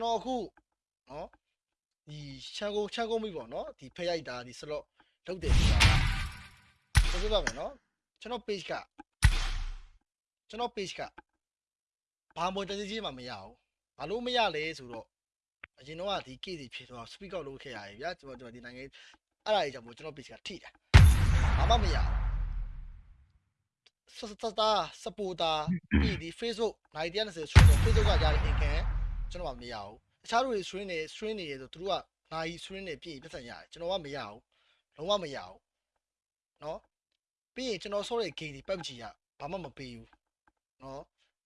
ကျွန်တော်အခုနော်ဒီချန်ကုန်ချန်ကုန်ပြီပေါ့နော်ဒီဖက်ရိုက်တာဒီစလော့လုပ်တယ်ဆိုတာကပြောပြမယ်နော်ကျွန်တော် page ကကျွန်တော် page ကဘာမှတကြီးကြီးမှမရဘူးဘာလို့မရလဲဆိုတော့အရင်တော့ကဒီ case ဖြစ်တော့ speak out လုပ်ခဲ့ရတယ်ဗျာကျွန်တော်ကျွန်တော်ဒီနိုင်ငံအဲ့ဒါကြီးကြောင့်မို့ကျွန်တော် page ကထိတာဘာမှမရဘူးစစတာစပူတာပြီးဒီ Facebook 90ဆိုဆိုတော့ Facebook ကရတဲ့ income ကျွန် တော်ကမရဘူးတခြားလူတွေ swing နေ swing နေရဆိုသူတို့ကနိုင် swing နေပြည်ပတ်စံရတယ်ကျွန်တော်ကမရဘူးလုံးဝမရဘူးเนาะပြီးရင်ကျွန်တော်ဆော့တဲ့ game ဒီ PUBG ကဘာမှမပေးဘူးเนาะ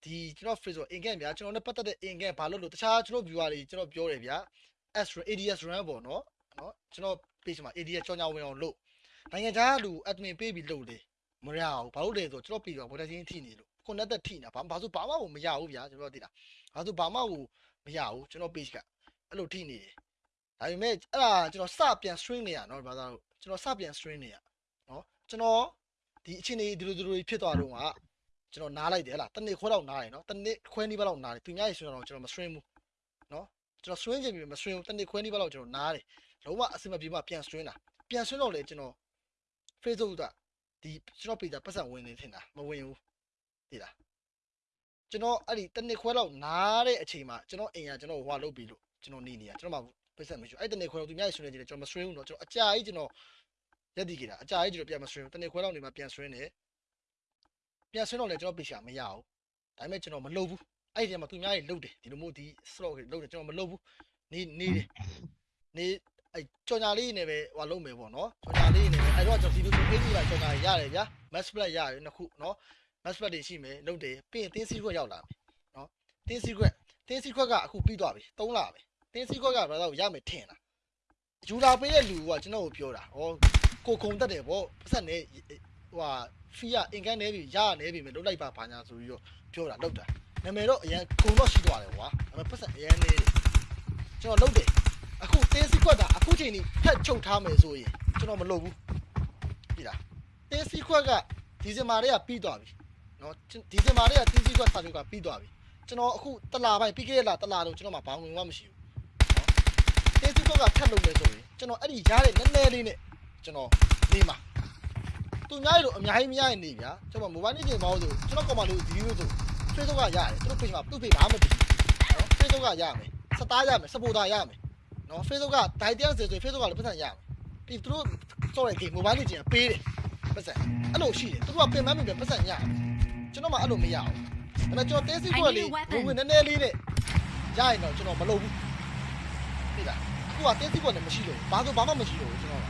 ဒီကျွန်တော် Facebook income ဗျာကျွန်တော်နဲ့ပတ်သက်တဲ့ income ဘာလို့လို့တခြားကျွန်တော် viewer တွေကျွန်တော်ပြောတယ်ဗျာ S ADS run ပေါ့เนาะเนาะကျွန်တော် page မှာ ADS ကြောင်းကြောင်းဝင်အောင်လုပ်နိုင်ငံခြားလူ admin ပေးပြီးလုပ်တယ်မရဘူးဘာလို့လဲဆိုတော့ကျွန်တော် page မှာ monetization ထိနေလို့ connect ထိနေတာဘာဘာလို့ဘာမှမရဘူးဗျာကျွန်တော်သိတာဘာလို့ဘာမှ မရဘူးကျွန်တော် page ကအဲ့လိုထိနေတယ်ဒါပေမဲ့အဲ့ဒါကျွန်တော်စပြန် string နေရနော်ဘာသာလို့ကျွန်တော်စပြန် string နေရနော်ကျွန်တော်ဒီအချင်းတွေဒီလိုဒီလိုဖြစ်သွားတော့ကကျွန်တော်နားလိုက်တယ်ဟလားတနေ့ခွဲတော့နားတယ်နော်တနေ့ခွဲနီးပါးလောက်နားတယ်သူများရေဆိုတော့ကျွန်တော်မ string ဘူးနော်ကျွန်တော် string ချင်ပြီမ string ဘူးတနေ့ခွဲနီးပါးလောက်ကျွန်တော်နားတယ်လုံးဝအဆင်မပြေမှပြန် string တာပြန် string တော့လေကျွန်တော် Facebook ကဒီကျွန်တော် page ကပတ်စံဝင်နေထင်တာမဝင်ဘူးသိလား ကျွန်တော်အဲ့ဒီတနေ့ခွဲလောက်နားတဲ့အချိန်မှာကျွန်တော်အိမ်ကကျွန်တော်ဟွာလုပ်ပြီးလို့ကျွန်တော်နေနေရကျွန်တော်မှပတ်စံမရှိဘူးအဲ့တနေ့ခွဲလောက်သူများဆွေးနေကြတယ်ကျွန်တော်မဆွေးဘူးတော့ကျွန်တော်အကြာကြီးကျွန်တော်ရက်တည်ကြတာအကြာကြီးကျွန်တော်ပြန်မဆွေးဘူးတနေ့ခွဲလောက်နေမှပြန်ဆွေးနေပြန်ဆွေးတော့လေကျွန်တော် page ကမရဘူးဒါပေမဲ့ကျွန်တော်မလုပ်ဘူးအဲ့ဒီထဲမှာသူများကြီးလုပ်တယ်ဒီလိုမျိုးဒီ slot တွေလုပ်တယ်ကျွန်တော်မလုပ်ဘူးနေနေတယ်နေအဲ့ကြော်ညာလေးနေပဲဟိုလုပ်မယ်ပေါ့နော်ကြော်ညာလေးနေပဲအဲ့တော့ကျွန်တော်ဒီလိုဆိုအေးကြီးပါကြော်ညာရတယ်ဗျာ mass split ရတယ်နှစ်ခုနော် mass split တွေရှိမယ်လုပ်တယ်ပြီးရင်တင်းစီခွက်ရောက်လာမယ်နော်တင်းစီခွက်တင်းစီခွက်ကအခုပြီးသွားပြီ၃လပဲတင်းစီခွက်ကဘာသာကိုရမယ်ထင်လားယူလာပေးတဲ့လူကကျွန်တော်ကိုပြောတာဟောကိုကုံတက်တယ်ဗောပတ်ဆက်နေဟိုဟာဖီကအင်ကန်နေပြီရရနေပြီမယ်လုပ်လိုက်ပါဘာညာဆိုပြီးတော့ပြောတာလုပ်တာနာမည်တော့အရင်ကုံတော့ရှိသွားတယ်ကွာဒါပေမဲ့ပတ်ဆက်အရင်နေတယ်ကျွန်တော်လုပ်တယ်အခုတင်းစီခွက်ကအခုချိန်ကြီးဖက်ချုပ်ထားမယ်ဆိုရင်ကျွန်တော်မလုပ်ဘူးပြီလားတင်းစီခွက်ကဒီဇင်ဘာတွေကပြီးသွားပြီ နော်ဒီဇင်ဘာလေးကတင်းကြီးကွက်စာချုပ်ကပြီးသွားပြီကျွန်တော်အခုတလာပိုင်းပြီးခဲ့တဲ့လတလာတော့ကျွန်တော်မှဘာဝင်မှမရှိဘူးနော်တင်းကြီးကွက်ကထပ်လုပ်မယ်ဆိုရင်ကျွန်တော်အဲ့ဒီရားတဲ့နည်းနည်းလေးနဲ့ကျွန်တော်နေမှာသူများတို့အများကြီးမရရင်နေဗျာကျွန်တော်မိုဘိုင်းနေချိန်ပေါင်းဆိုကျွန်တော်ကောင်မလေးဗီဒီယိုဆို Facebook ကရတယ်သူတို့ page မှာသူ့ page ဘာမှမပြီးနော် Facebook ကရမယ်စတားရမယ်စပိုတာရမယ်နော် Facebook ကဒိုင်တန်ဆိုဆို Facebook ကလည်းပတ်စံရမယ်ပြီးသူတို့စော့တဲ့ game မိုဘိုင်းနေချိန်ကပေးတယ်ပတ်စံအဲ့လိုရှိတယ်သူတို့ကပင်မမြင်ပတ်စံရတယ် ကျွန်တော်မှအဲ့လိုမရဘူး။ဒါပေမဲ့ကျွန်တော်တဲစီခွက်လေးဝင်ဝင်နည်းနည်းလေးနဲ့ရရင်တော့ကျွန်တော်မလုပ်ဘူး။သိလား။အခုကတဲစီခွက်လည်းမရှိလို့ဘာဆိုဘာမှမရှိလို့ကျွန်တော်က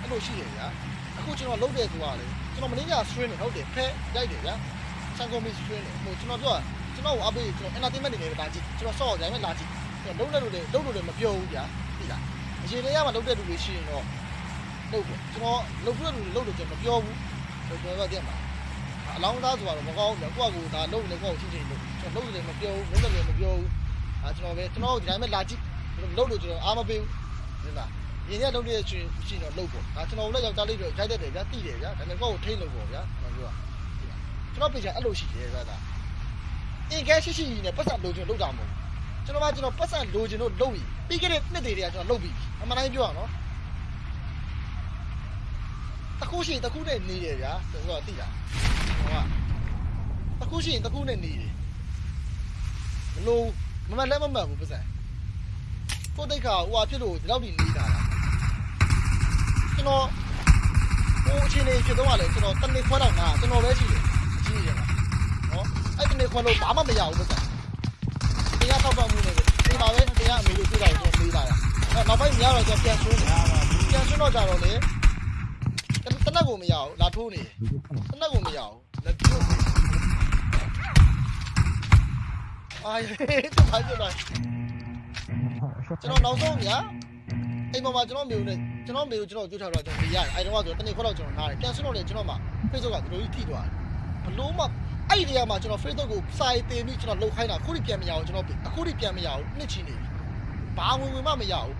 အဲ့လိုရှိတယ်ဗျာ။အခုကျွန်တော်လုပ်တဲ့ဆိုတာလေကျွန်တော်မင်းက string နဲ့ဟုတ်တယ်ဖဲရိုက်တယ်ဗျာ။ဆန်ကုန်မီ string နဲ့ဟိုကျွန်တော်ပြောတာကျွန်တော်အပေးကျွန်တော် entertainment နေနေလာကြည့်ကျွန်တော်ဆော့အောင်ကြိုင်မဲ့လာကြည့်ကျွန်တော်လုပ်တဲ့လူတွေလုပ်လို့လည်းမပြောဘူးဗျာ။သိလား။အရင်တည်းကမှလုပ်တဲ့လူတွေရှိရင်တော့လုပ်ပေါ့ကျွန်တော်လုပ်တဲ့လူတွေလုပ်လို့ကျွန်တော်မပြောဘူး။ ကျွန်တော်ကတည်းကအလောင်းသားဆိုတော့မကောင်းဘူးကွာကိုဒါလုံးလည်းကွာကိုချင်းချင်းလို့ကျွန်တော်လုံးလည်းမပြောဘူးလုံးလည်းမပြောဘူးအဲကျွန်တော်ပဲကျွန်တော်ဒီတိုင်းပဲလာကြည့်လုံးလို့ကျွန်တော်အားမပေးဘူးဒီလားရင်းရလုံးလေးချင်းရှိတော့လုံးပေါ့ဒါကျွန်တော်လည်းယောက်ျားလေးတွေရိုက်တတ်တယ်ဗျာတိတယ်ဗျာဒါပေမဲ့ကိုယ့်ကိုထိတ်လို့ပေါ့ဗျာကျွန်တော်ပြောကျွန်တော်ပြေချင်အဲ့လိုရှိတယ်ဗျာဒါအင်ကဲရှိရှိနဲ့ပတ်စံလိုချင်လုပ်တာမဟုတ်ဘူးကျွန်တော်ကကျွန်တော်ပတ်စံလိုချင်လို့လုပ်ပြီးပြီးခဲ့တဲ့နှစ်တွေကကျွန်တော်လုပ်ပြီးအမှန်တိုင်းပြောရအောင်နော် တခုရှိတခုနဲ့နေတယ်ဗျာကျွန်တော်ကတိတာဟိုကတခုရှိရင်တခုနဲ့နေတယ်ဘလို့မမလည်းမမှန်ဘူးပစံကိုတိတ်ခါဟိုဟာဖြစ်လို့ဒီလောက်ထိနေတာလားကျွန်တော်ဟိုအချိန်လေးဖြစ်တော့လေကျွန်တော်တနေ့ခွဲတော့ငါကျွန်တော်ပဲရှိတယ်အကြီးကြီးရမှာနော်အဲ့တနေ့ခွဲလို့ဘာမှမရဘူးပစံတရားတော့ပတ်မှုနေတယ်ဒီမှာပဲတရားအမေတို့တွေ့တာကျွန်တော်မေးလာတာအဲ့နောက်ပိုင်းညတော့ကျွန်တော်ပြန်ဆွင်းတယ်ပြန်ဆွင်းတော့ကြတော့လေတ နက်ကိုမရဘူးလာထိုးနေတယ်တနက်ကိုမရဘူးလက်ပြုတ်အာရေတမကြတော့ကျွန်တော်နောက်ဆုံးညာအိမ်ပေါ်မှာကျွန်တော်မျိုးနဲ့ကျွန်တော်မျိုးကျွန်တော်ကြွထားတော့ကျွန်တော်ပြရတယ်အဲ့တော့ဆိုတနေ့ခွက်တော့ကျွန်တော်နားတယ်ပြန်ဆွလို့လေကျွန်တော်မှ Facebook ကဒီလိုကြီးထိသွားတယ်ဘလို့မှအဲ့ဒီနေရာမှာကျွန်တော် Facebook ကိုစာရေးတင်ပြီးကျွန်တော်လှုပ်ခိုင်းတာအခုထိပြန်မရဘူးကျွန်တော်အခုထိပြန်မရဘူးနှစ်ချီနေပြီဘာဝင်ဝင်မှမရဘူး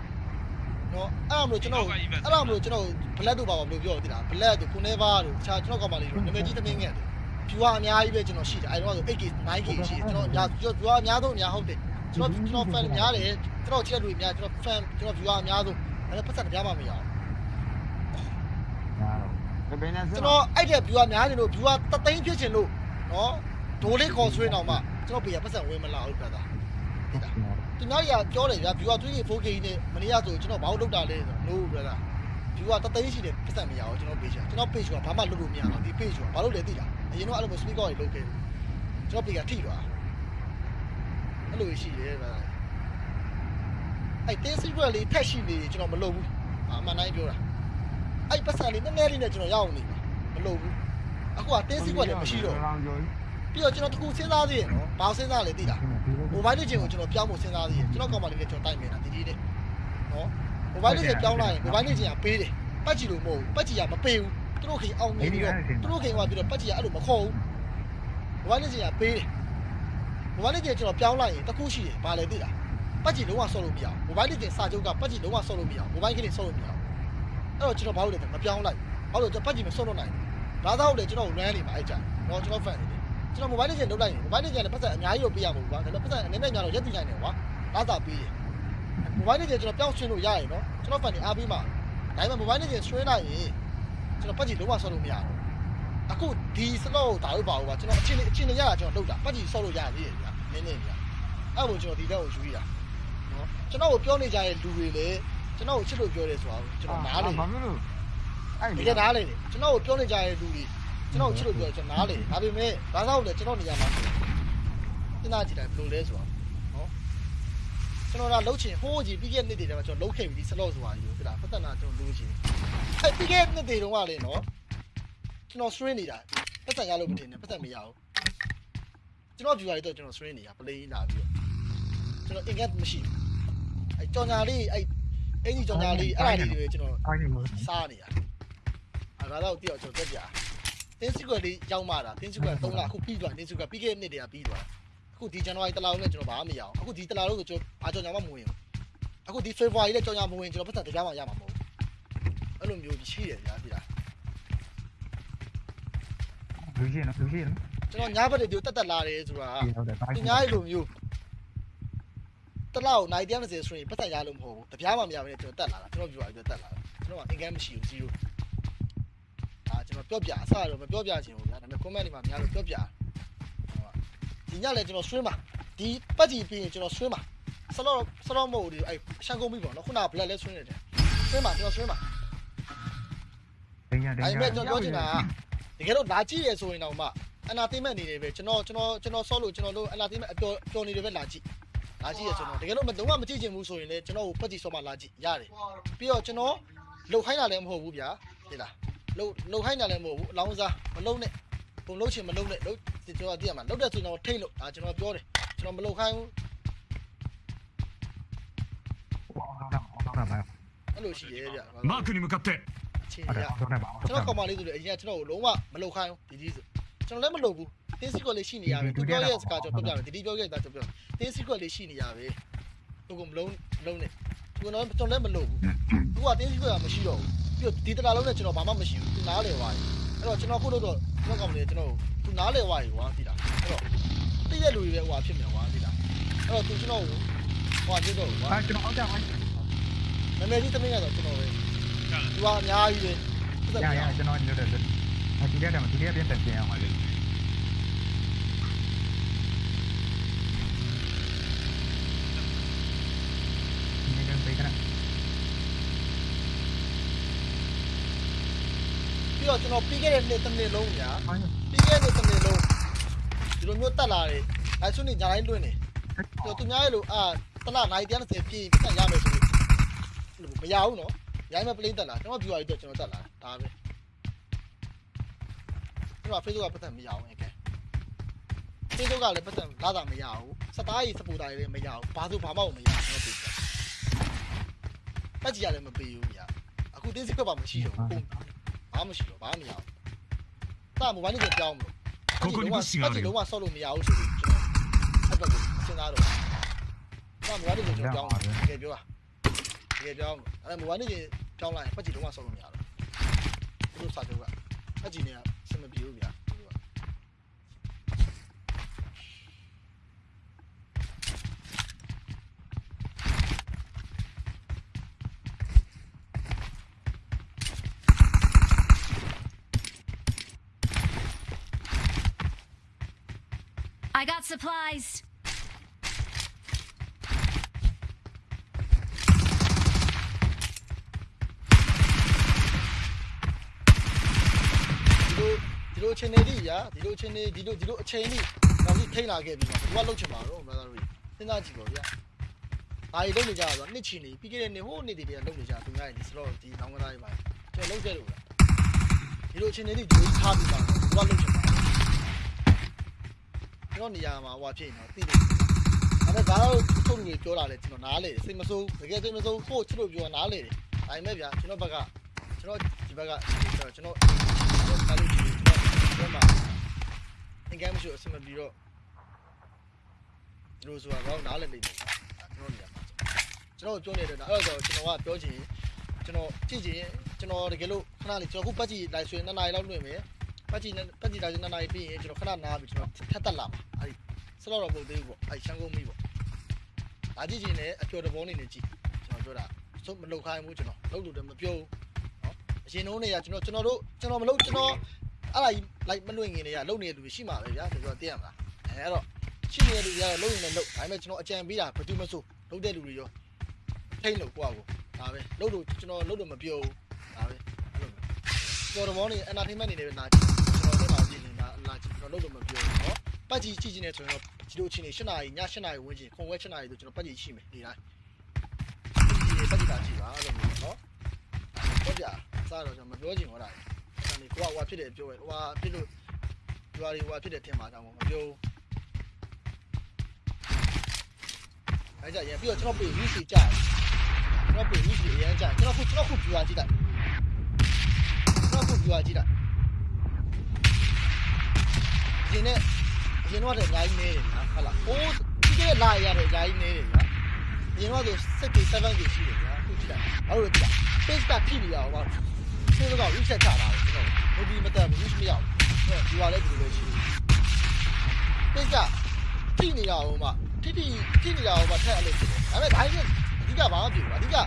နော်အဲ့လိုမျိုးကျွန်တော်အဲ့လိုမျိုးကျွန်တော် black တို့ပါပါဘယ်လိုပြောရသေးလား black တို့ kuneva တို့တခြားကျွန်တော်ကောင်မလေးတို့နာမည်ကြီးသမင်းငယ်တို့ view ကအများကြီးပဲကျွန်တော်ရှိတယ်အဲတော့ဆို 8K 9K ရှိတယ်ကျွန်တော်အများကျွန်တော် view အများဆုံးအများဟုတ်တယ်ကျွန်တော်ကျွန်တော် fan များတယ်ကျွန်တော်ချစ်တဲ့လူတွေများကျွန်တော် fan ကျွန်တော် view အများဆုံးအဲ့ဒါပတ်သက်တရားမှမရအောင်ဘယ်နဲ့စကျွန်တော်အဲ့တဲ့ view အများနေလို့ view ကတသိန်းဖြစ်ချင်လို့နော်ဒိုးလေးခေါ်ဆွေးတော့မှကျွန်တော်ပေးရပတ်သက်ဝင်မလာဘူးပြတာဒီလား သူများကြီးကပြောတယ်ဗျာ view က 3K 4K နဲ့မနေ့ကဆိုကျွန်တော်ဘာလို့လုပ်တာလဲဆိုတော့ no ပြတာ view ကတသိန်းရှိတယ်ပတ်သက်မရအောင်ကျွန်တော် page ကျွန်တော် page ကဘာမှလုပ်လို့မရတော့ဒီ page ကဘာလို့လဲသိလားအရင်တော့အဲ့လိုမျိုး speaker တွေလုပ်ခဲ့ကျွန်တော် page ကထိသွားအဲ့လိုရှိရဲဗျာအဲ့တင်း secret လေးထက်ရှိနေကျွန်တော်မလုပ်ဘူးအမှန်တိုင်းပြောတာအဲ့ပတ်စံလေးနည်းနည်းလေးနဲ့ကျွန်တော်ရအောင်နေပြီမလုပ်ဘူးအခုကတင်း secret လည်းမရှိတော့ ပြီးတော့ကျွန်တော်တခုစဉ်းစားသေးရနော်ဘာစဉ်းစားလဲသိလားမိုဘိုင်းလေးချင်းကိုကျွန်တော်ပြောင်းဖို့စဉ်းစားသေးတယ်ကျွန်တော်ကောင်မလေးနဲ့ကျွန်တော်တိုက်နေတာဒီဒီနဲ့နော်မိုဘိုင်းလေးချင်းပြောင်းလိုက်ရင်မိုဘိုင်းလေးချင်းကပေးတယ်ပတ်ကြည့်လို့မဟုတ်ဘူးပတ်ကြည့်ကမပေးဘူးသူတို့ခင်အောင်နေပြီးတော့သူတို့ခင်ကပြီးတော့ပတ်ကြည့်ကအဲ့လိုမခေါ်ဘူးမိုဘိုင်းလေးချင်းကပေးတယ်မိုဘိုင်းလေးချင်းကျွန်တော်ပြောင်းလိုက်ရင်တခုရှိတယ်ဘာလဲသိလားပတ်ကြည့်လုံးဝဆော့လို့မရဘူးမိုဘိုင်းလေးချင်းစာချုပ်ကပတ်ကြည့်လုံးဝဆော့လို့မရဘူးမိုဘိုင်းကလေးဆော့လို့မရဘူးအဲ့တော့ကျွန်တော်ဘာလို့လဲမပြောင်းလိုက်ဘာလို့ကျွန်တော်ပတ်ကြည့်မဆော့လို့နိုင်ဘူးဒါသာဟုတ်တယ်ကျွန်တော် run နေမှာအဲ့ကြနော်ကျွန်တော် fan နေတယ် ကျွန်တော် mobile လေးချင်းလုတ်လိုက်ရင် mobile လေးချင်းလည်းပတ်သက်အများကြီးတော့ပေးရမှာပေါ့ကွာဒါပေမဲ့ပတ်သက်အနေနဲ့ညာတော့ရက်တည်နိုင်တယ်ကွာလာတာပေးတယ် mobile လေးချင်းကျွန်တော်ပြောင်းဆွင်းလို့ရရင်နော်ကျွန်တော် fan နေအားပေးမှာဒါပေမဲ့ mobile လေးချင်းဆွင်းလိုက်ရင်ကျွန်တော်ပတ်ကြည့်လုံးဝဆော့လို့မရဘူးအခုဒီ slot ကိုဒါလို့ပါဘူးကွာကျွန်တော်အချင်းအချင်းရတာကျွန်တော်လုတ်တာပတ်ကြည့်ဆော့လို့ရသေးတယ်ဗျာနည်းနည်းဗျာအဲ့ကိုကျွန်တော်ဒီတော့ကိုယူရတာနော်ကျွန်တော်ကိုပြောနေကြတဲ့လူတွေလည်းကျွန်တော်ကိုချစ်လို့ပြောတယ်ဆိုတာကိုကျွန်တော်နားလေဘာဖြစ်လို့အဲ့တကယ်နားလေတယ်ကျွန်တော်ကိုပြောနေကြတဲ့လူတွေ ကျွန်တော်ကိုချစ်လို့ပြောတယ်ကျွန်တော်နားလေတယ်ဒါပေမဲ့ဘာသာလို့လဲကျွန်တော်နေရာမှာစဉ်းစားကြည့်လိုက်ဘယ်လိုလဲဆိုတာနော်ကျွန်တော်ကလှုပ်ချင်ဟိုးကြီးပြီးခဲ့တဲ့နှစ်တွေတည်းမှာကျွန်တော်လှုပ်ခဲ့ပြီဒီစလော့ဆိုတာကြီးကိုပြတာပတ်သက်တာကျွန်တော်လှုပ်ချင်အဲ့ပြီးခဲ့တဲ့နှစ်တွေတုန်းကလေနော်ကျွန်တော် string နေတာပတ်သက်ရလို့မတင်နဲ့ပတ်သက်မရဘူးကျွန်တော် viewer တွေတော့ကျွန်တော် string နေတာ play လာပြီးတော့ကျွန်တော် ingest မရှိဘူးအဲ့ကြောင်ညာလေးအဲ့အဲ့ဒီကြောင်ညာလေးအဲ့ဒါလေးတွေကျွန်တော်အားနေလို့စားနေတာအဲဒါတော့တယောက်ကျွန်တော်တက်ပြ တင်းစီကွက်လေးရောက်မှတာတင်းစီကွက်3လအခုပြီးသွားတင်းစီကွက်ပြီးခဲ့တဲ့နှစ်တည်းကပြီးသွားအခုဒီဇန်နဝါရီတလားလုံးနဲ့ကျွန်တော်ဘာမှမရအောင်အခုဒီတလားလုံးကိုကျွန်တော်အာကြောင်ညာမှမဝင်ဘူးအခုဒီဖေဖော်ဝါရီနဲ့ကြောင်ညာမဝင်ကျွန်တော်ပတ်သက်တရားမှရမှာမဟုတ်ဘူးအဲ့လိုမျိုးရှိတယ်ဗျာဒီလားလူရှိနော်လူရှိနော်ကျွန်တော်ညာဘက်တွေဒီတက်တက်လာတယ်ဆိုတာဟုတ်တယ်ဒါဒီညာလိုမျိုးတလားကိုနိုင်130ဆိုရင်ပတ်သက်ရလို့မဟုတ်ဘူးတရားမှမရဘဲနဲ့ကျွန်တော်တက်လာတာကျွန်တော်ပြောရပြီးတက်လာတာကျွန်တော်ကအင်ကမ်မရှိဘူး0အာကျွန်တော် ပြောပြအစတော့မပြောပြချင်ဘူးဗျာဒါပေမဲ့ comment တွေမှာများလို့ပြောပြဒီညလည်းကျွန်တော်ဆွေးမှာဒီပတ်ကြည့်ပြီးရင်ကျွန်တော်ဆွေးမှာဆလော့ဆလော့မို့ဒီအဲ့ရှန်ကုန်ပြီပေါ့နော်ခုနက black လဲဆွေးနေတယ်ဆွေးမှာကျွန်တော်ဆွေးမှာတင်ရတင်အဲ့ရမဲ့ကျွန်တော်ပြောချင်တာကတကယ်တော့လာကြည့်ရဆိုရင်တော့မှအနာသိမဲ့နေတယ်ပဲကျွန်တော်ကျွန်တော်ကျွန်တော်ဆော့လို့ကျွန်တော်တို့အနာသိမဲ့အပျော်ပျော်နေတယ်ပဲလာကြည့်လာကြည့်ရကျွန်တော်တကယ်လို့မလုံးဝမကြည့်ချင်ဘူးဆိုရင်လည်းကျွန်တော်ကိုပတ်ကြည့်ဆော့မှလာကြည့်ရတယ်ပြီးတော့ကျွန်တော်လှုပ်ခိုင်းတာလည်းမဟုတ်ဘူးဗျာဒီလား လှုပ်လှုပ်ခိုင်းတာလည်းမဟုတ်ဘူးအလောင်းစားမလှုပ်နဲ့ဘုံလှုပ်ချင်မလှုပ်နဲ့လှုပ်ကျွန်တော်သိရမှာလှုပ်တဲ့ဆိုတော့ထိတ်လို့ဒါကျွန်တော်ပြောတယ်ကျွန်တော်မလှုပ်ခိုင်းဘူးအဲ့လိုရှိရဲ့ဗျမာကနီမကပ်တဲ့ချေရကျွန်တော်ကောင်မလေးဆိုလည်းအရင်ကျွန်တော်ကိုလုံးဝမလှုပ်ခိုင်းဘူးဒီဒီဆိုကျွန်တော်လည်းမလှုပ်ဘူးတင်းစီကွက်လေးရှိနေရပဲသူပြောရဲ့စကားကျွန်တော်ပြောပြမယ်ဒီဒီပြောရဲ့ဒါကျွန်တော်ပြောတင်းစီကွက်လေးရှိနေရပဲသူကမလုံးမလုံးနဲ့ကျွန်တော်ကျွန်တော်လည်းမလှုပ်ဘူးသူကတင်းစီကွက်ကမရှိတော့ဘူး ပြီးတော့ဒီတလားလုံးနဲ့ကျွန်တော်ဘာမှမရှိဘူးသူနားလေသွားပြီအဲ့တော့ကျွန်တော်ခုလို့တော့ကျွန်တော်ကောင်မလေးကျွန်တော်သူနားလေသွားပြီကွာသိလားအဲ့တော့တိရဲ့လူတွေပဲဟိုဖြစ်မြန်ကွာသိလားအဲ့တော့သူကျွန်တော်ကိုဟိုပြတော့ကွာအဲကျွန်တော်ဟုတ်တယ်ပါနာမည်ကြီးသမီးကတော့ကျွန်တော်ပဲသူကအများကြီးပဲရရကျွန်တော်ညွှန်တယ်အဲဒီတဲ့မှာဒီတဲ့ပြန်ပြန်အောင်ပါလေနေကပေးကရ ပြီးတော့ကျွန်တော်ပြီးခဲ့တဲ့နှစ်တစ်နှစ်လုံးညာဟုတ်ပြီးခဲ့တဲ့တစ်နှစ်လုံးဒီလိုမျိုးတက်လာတယ်အဲဆွနေညာတိုင်းလွင့်နေသူသူများရဲ့လိုအာတလားနိုင်130ပြည့်ပြတ်ရမယ်ဆိုလို့မရဘူးနော်ရိုင်းမဲ့ပလင်းတက်လာကျွန်တော် viewer ကြီးတော့ကျွန်တော်တက်လာဒါပဲကျွန်တော် Facebook ကပတ်သက်မရအောင်အဲကဲ Facebook ကလည်းပတ်သက်လာတာမရဘူးစတားကြီးစပူတာကြီးလည်းမရဘူးဘာဆိုဘာမှမရဘူးကျွန်တော်ပြေးပတ်ကြည့်ရလည်းမပေးဘူးညာအခုတင်းစစ်ခွက်ပါမရှိတော့ဘူး ဘာမှမရှိတော့ဘာမှမရဘူး။တာမိုဘိုင်းလေးကိုပြောင်းမလို့ကိုကိုနီကိုစီကားလေးလုံးဝဆော့လို့မရဘူးဆိုပြီးကျွန်တော်အဲ့ဘက်ကိုစဉ်းစားတော့တာမိုဘိုင်းလေးကိုကျွန်တော်ပြောင်းတယ်တကယ်ပြောတာတကယ်ပြောင်းအဲ့မိုဘိုင်းလေးကိုပြောင်းလိုက်ပတ်ကြည့်လုံးဝဆော့လို့မရတော့ဘူး။သူတို့စာချုပ်ကပတ်ကြည့်နေရ I got supplies. ဒီလိုဒီလိုအချိန်နေတိရာဒီလိုအချိန်နေဒီလိုဒီလိုအချိန်တိနောက်ပြီးထိန်းလာခဲ့ပြီးမှဘယ်သူကလှုပ်ချင်မှာတော့ brother တို့စဉ်းစားကြည့်ပါဗျာဘာကြီးလုပ်နေကြတာဆိုနှစ်ချီနေပြီးခဲ့တဲ့နေ့ဟိုနေ့တည်းကလုပ်နေကြသူများရဲ့ဒီ slot ဒီနောင်ကသားတွေပါကျွန်တော်လုပ်ခဲ့လို့လားဒီလိုအချိန်နေတိဒီလိုထားပြီးပါဘယ်သူကလှုပ်ချင်မှာ ကျွန်တော်နေရာမှာဟိုဖြစ်နေတော့သိတယ်အဲ့ဒါကတော့ထုတ်လူတွေပြောတာလေကျွန်တော်နားလေစိတ်မဆိုးတကယ်စိတ်မဆိုးကိုချစ်လို့ပြောနားလေတယ်ဒါပေမဲ့ဗျာကျွန်တော်ဘက်ကကျွန်တော်ဒီဘက်ကကျွန်တော်ကျွန်တော်ကားလို့ဒီကျွန်တော်မှာအင်္ဂါမရှိအဆင်မပြေတော့ဒီလိုဆိုတာတော့နားလည်နေတယ်ကျွန်တော်နေရာမှာကျွန်တော်ပြောနေတယ်အဲ့တော့ကျွန်တော်ကပြောချင်ကျွန်တော်ကြည့်ချင်ကျွန်တော်တကယ်လို့ခဏလေးကျွန်တော်ခုပတ်ကြည့်လိုက်ဆိုရင်2နာရီလောက်လွင့်မယ် ပတ်ကြည့်ပတ်ကြည့်လိုက်ဆို2နာရီပြီးရင်ကျွန်တော်ခဏနားပြီးကျွန်တော်ထက်တက်လာပါအဲ့ဒီစတော့တော့မဟုတ်သေးဘူးပေါ့အဲ့ရှမ်းကုန်းမီးပေါ့ဒါကြည့်ချင်လည်းအကျော်တဘောနေနေကြည့်ကျွန်တော်ပြောတာစုပ်မလုတ်ခိုင်းဘူးကျွန်တော်လုတ်လို့လည်းမပြောဘူးနော်အရင်တုန်းတွေကကျွန်တော်ကျွန်တော်တို့ကျွန်တော်မလုတ်ကျွန်တော်အဲ့ဒါကြီးလိုက်မလွင့်ငင်တွေကလုတ်နေတဲ့လူတွေရှိမှာပဲဗျာဆိုတော့သိရမလားအဲအဲ့တော့ရှိနေတဲ့လူတွေကတော့လုတ်ရင်လည်းလုတ်ဒါပေမဲ့ကျွန်တော်အကြံပေးတာဘာတူမဆိုလုတ်တဲ့လူတွေရောထိမ့်လို့ကိုယ့်အကိုဒါပဲလုတ်လို့ကျွန်တော်လုတ်လို့မပြောဘူးဒါပဲအဲ့လိုကျော်တဘောနေ entertainment နေနေပဲနာကြည့်ကျွန် ကြည့်ကျွန်တော်လုတ်လို့မပြောဘူးနော်ပတ်ကြည့်ကြည့်နေဆိုရင်တော့ဒီလိုအချိန်နေ7နာရီည7နာရီဝန်းကျင်ခုံဝဲ7နာရီဆိုကျွန်တော်ပတ်ကြည့်ရှိမယ်နေတိုင်းဒီပတ်ကြည့်တာကြည့်ပါအဲ့လိုမျိုးနော်ဟုတ်ကြစားတော့ကျွန်တော်မပြောချင်ဟောတာအဲ့ဒါနေကိုကဟိုဖြစ်တယ်ပြောရဲဟိုဖြစ်လို့ဒီဟာတွေဟိုဖြစ်တယ်ထင်ပါကြောင်းမပြောဘူးအဲ့ကြရင်ပြီးတော့ကျွန်တော်ပြေ UC ကြားကျွန်တော်ပြေ UC အရင်ကြားကျွန်တော်ခုကျွန်တော်ခုပြွာကြည့်လိုက်ကျွန်တော်ခုပြွာကြည့်လို က်ဒီနေ့အရင်တော့တည်းအများကြီးနေတယ်နော်ဟုတ်လားအိုးဒီကလာရရတယ်အများကြီးနေတယ်ကွာအရင်တော့ဆို6 7 K ရှိတယ်ကွာခုကြည့်လိုက်အဲ့လိုကြည့်လိုက် page ကထိနေရအောင်ပါဆေးတော့ reset ချတာလေကျွန်တော်ဟိုဒီမတက်ဘူး reach မရဘူးဒီဟာလည်းဒီလိုပဲရှိတယ် page ကထိနေရအောင်ပါထိထိထိနေရအောင်ပါထက်အဲ့လိုဖြစ်တယ်ဒါပေမဲ့ဒါကြီးအဓိကဘာမှမဖြစ်ဘူးအဓိက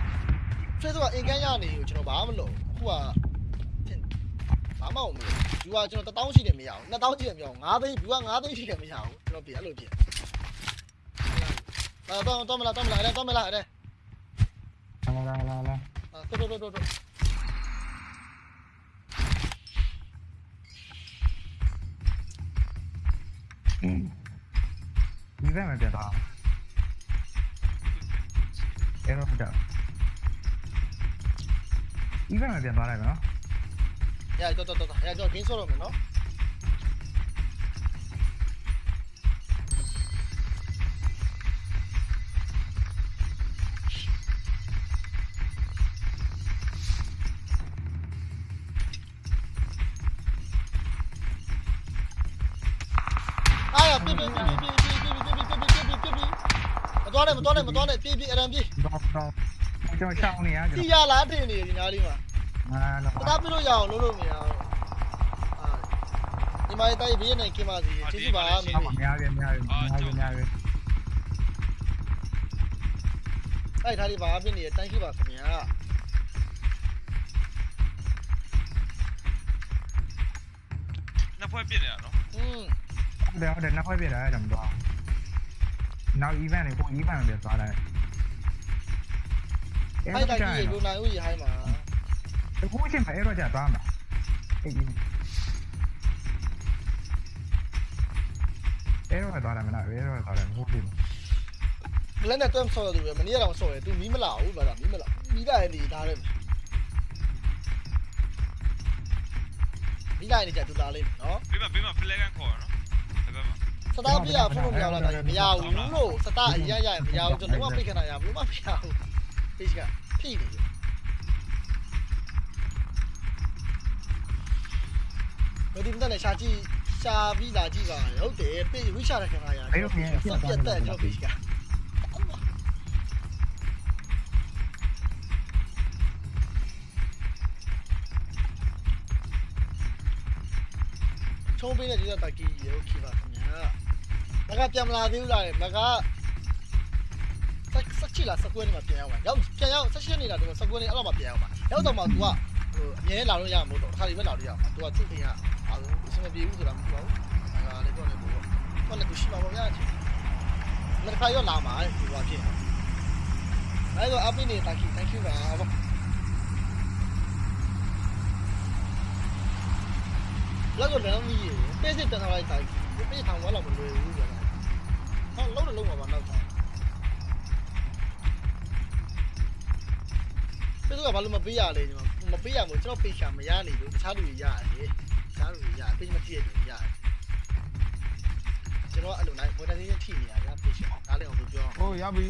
Facebook ကအင်ကန်းရနေကိုကျွန်တော်ဘာမှမလုပ်အခုက ဘာမှမလုပ်ဘူးကကျွန်တော်1000ရှိတယ်မရဘူး2000ရှိတယ်မရဘူး9သိန်း view က9သိန်းရှိတယ်မရဘူးကျွန်တော်ပြအဲ့လိုပြလာတော့တော့မလားတော့မလားအဲ့တော့မလားအဲ့လာလာလာလာတော့တော့တော့တော့ဒီဘက်မှာပြတာအဲ့တော့ပြဒီဘက်မှာပြ သွားလိုက်မယ်နော်ရတော့တော့တော့ရတော့ဂိမ်းဆော့တော့မယ်နော်အားရပြပြပြပြပြပြပြပြပြပြပြပြမတော်နဲ့မတော်နဲ့မတော်နဲ့ပြေးပြေးအရန်ပြေးတော့တော့ကျွန်တော်ရှောင်းနေရကျွန်တီရလားထင်နေဒီနားလေးမှာ တော်အာပတာပြလို့ရအောင်လုပ်လို့မရအောင်အာဒီမှာတိုက်ဘေးနဲ့ကင်ပါစီကျေးဇူးပါမင်းတော့မများရများရများရများရတိုက်ထားလေးပါပြနေတိုင်းရှိပါခင်ဗျာနှစ်ဖွဲ့ပြစ်နေတာနော်อืมဟုတ်တယ်ဟုတ်တယ်နောက်ခွဲပြတာအဲ့ဒါမတော်နောက် event တွေကို event ပြသွားလိုက်အဲ့တိုက်ကြီးရေလူနိုင်ဦးရေဟိုင်းမှာ အခုချင်းပဲအဲ့တော့ကြာသွားမှာအေးအဲ့တော့သွားတယ်မလားအဲ့တော့သွားတယ်ဟုတ်ပြီ ဘလက်နဲ့တွန်းဆော့ရတယ်ပဲမနေ့ကတော့ဆော့တယ် तू မီးမလာဘူးဗလားမီးမလာမီးလာရင်ဒီဒါလည်းမီးလာရင်じゃ तू လာလိမ့်မယ်နော် ဘေးမှာဘေးမှာဖလဲကန်ခေါ်ရနော်ဒီဘက်မှာ စတားပြရဖုန်းလို့မရလားဒါမရဘူးလို့စတားအရရရမရဘူးကျွန်တော်ကဖိတ်ခဏရဘလို့မဖြစ်ဘူးဖိတ်ကဖိနေတယ် ဘယ်ဒီမတဲ့ရှာကြည့်ရှာပြီးလာကြည့်ပါဟုတ်တယ်ပြေဝိချရခဏရစပြတ်တဲ့ကျွန်တော်ဖိတ်ကချုံးပေးတဲ့ဒီကတကီရေโอเคပါခင်ဗျာမကပြန်မလာသေးဘူးလားမကဆက်ဆက်ချီလာစကွဲနေမှာပြန်ရောက်ပါရောက်ပြန်ရောက်ဆက်ရှင်းနေတာတော့စကွဲနေအဲ့တော့မှပြန်ရောက်ပါရောက်တော့မှ तू ကဟိုအမြဲလာလို့ရမှာမဟုတ်တော့တစ်ခါဒီပဲလာလို့ရမှာ तू ကသူ့အိမ်က အားလုံးအဆင်မပြေဘူးဆိုတာမဟုတ်ပါဘူးဒါကလည်းတော့လည်းပေါ့ဘာလဲသူရှိမှာပေါ့ဗျာဒီမတစ်ခါရောလာမှာဒီဘာဖြစ်အဲဒါအပိနေ thank you thank you ပါဘာလောက်တော့လည်းမကြီးပေးစစ်တန်ထားလိုက်တိုင်းပေးထောင်ဝါလောက်မလွယ်ဘူးဗျာဟောလုံးတော့လုံးပါပါနောက်တိုင်းပေးတော့ဘာလို့မပေးရလဲညီမမပေးရမို့ကျွန်တော်ပေးချာမရနေလို့တခြားလူတွေရတယ် များလို့ရတယ်ပြင်မကြည့်ရပြင်ရတယ်ကျွန်တော်အဲ့လိုနိုင်ဘယ်တိုင်းချင်းထိနေရတာပြင်ရှင်ဒါလည်းအောင်ပြောဟုတ်ရပြီ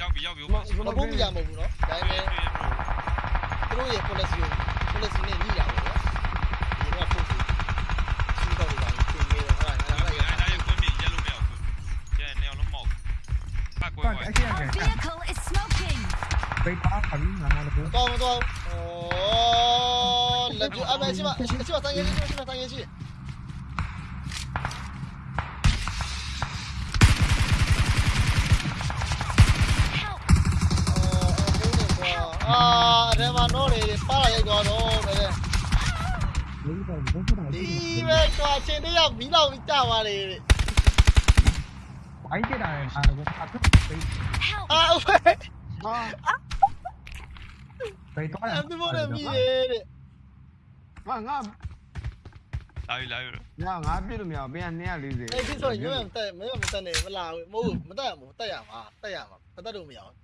ရောက်ပြီရောက်ပြီဘာဘုံမရမဟုတ်ဘူးနော်ဒါပေမဲ့သူတို့ရဲ့ policy ကို policy နဲ့ညှိတာပေါ့ကွာအဲ့ဒါကဘယ်ပါခါလို့ငါလည်းတော့တော့ဩ လက်ပြအမေရှိမရှိမဆိုင်ရရှိမရှိဆိုင်ရရှိ Help! အာအဲ့မှာတော့လေပါလာရိုက်သွားတော့ပဲလေးတော့ဘယ်လိုလဲဒီပဲကွာချင်းတယောက်မီးလောက်ကြပါလေဝိုင်းကြတာလည်းအားလုံးအထုပိတ် Help! အာဟုတ်ဟာပိတ်တော့အမ်ဒီမိုနဲ့မီးရဲ့တဲ့ ငါငါလာပြီလာပြီညငါပြည့်လို့မရဘူးပြန်240အဲ့ဒီဆိုရင်ညမတက်မမတက်နေမလာဘူးမဟုတ်မတက်ရမို့တက်ရမှာတက်ရမှာမတက်လို့မရအောင်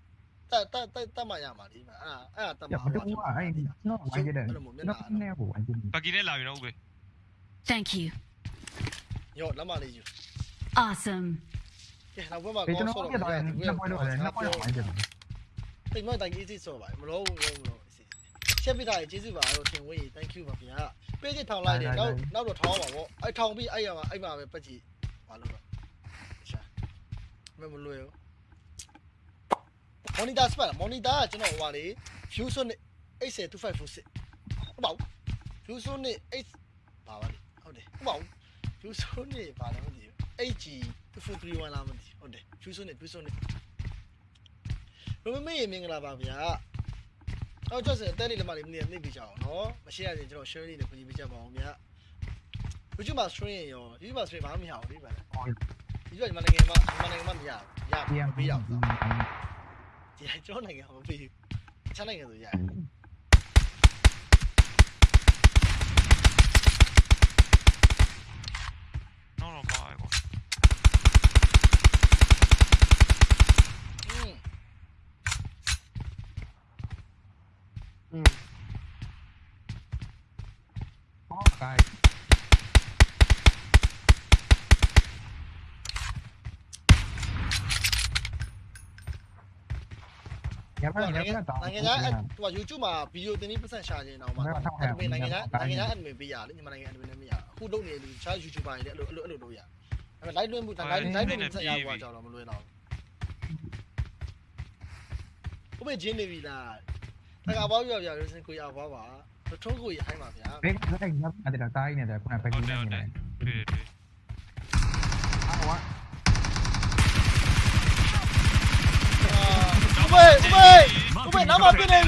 တက်တက်တက်တက်မှရမှာဒီမှာအဲ့အဲ့တက်ရမှာတော့အဲ့တော့ဝိုင်းကြတယ်နော်နေကိုဝိုင်းကြတယ်ပကီနဲ့လာပြီနော်ဦးပဲ Thank you. ရောလက်မလေးယူ Awesome. ကဲနောက်ဘက်မှာပေကျွန်ကောတော်ဆော့ပြတော့တော့လည်းနှစ်ပွဲတော့လည်းနှစ်ပွဲတော့ဝိုင်းကြတယ်တိတ်မတိုင်ကြီးစီဆော့ပါမလို့မလို့မလို့ ချက်ပြတာကျေးဇူးပါတော့တင်ဝေး thank you ပါဗျာပေးချစ်ထောင်လိုက်တယ်နောက်နောက်တော့ထောင်းပါဗောအဲ့ထောင်ပြီးအဲ့ရမှာအဲ့မှာပဲပတ်ကြည့်ဘာလို့လဲရှာမမလွယ်ဘူး monitor စပါ monitor ကကျွန်တော်ဟိုပါလေ view sonic 80256ဟုတ်ပါဘူး view sonic 8ပါပါလေဟုတ်တယ်ဟုတ်ပါဘူး view sonic ဘာလဲမသိဘူး HG 2431လားမသိဟုတ်တယ် view sonic view sonic ဘယ်မေးမင်္ဂလာပါဗျာ အော်ကျော်စင်တဲလေးလက်မလေးမနေ့နှိပ်ပြကြအောင်နော်မရှိရရင်ကျွန်တော် share လေးနဲ့ပြင်ပြကြပါအောင်ဗျာ YouTube မှာ stream ရော YouTube မှာ stream ဘာမှမရဘူးလေဗျာ YouTube ကညီမနိုင်ငံမှာညီမနိုင်ငံမှာမရဘူးရပြန်မပြီးပေးရတော့ဘူးဒီကျွန်တော်နိုင်ငံမှာမပေးဘူးချမ်းနိုင်ငံဆိုရတယ် ရပါဟိုရနိုင်ငံပါတော့နိုင်ငံခြားဟို YouTube မှာဗီဒီယိုတင်ပြီးပတ်စံရှာခြင်းတော့မှာနိုင်ငံခြားနိုင်ငံခြား admin ပေးရလေညီမနိုင်ငံ admin လည်းမရအခုလုပ်နေလူတခြား YouTuber တွေလည်းအဲ့လိုအဲ့လိုအဲ့လိုလုပ်ရအဲ့မဲ့ live လွှင့်မှု live live လွှင့်မှုဆက်ရပါကြောက်တော့မလွယ်တော့ဘူးဘယ်ဂျင်းနေပြီလားတကဘာပြောပြရစင်ကိုရပါပါထုံးကိုရဟိုင်းပါဗျာဘယ်ကနေညပ်တဲ့တိုင်းနေတယ်ခုနပဲဟုတ်ကြီးတယ်နေဟုတ်တ တယ် ယ်တွေ့တယ် ဟာဝါ ဦးဘေဦးဘေဦးဘေနားမပြနေ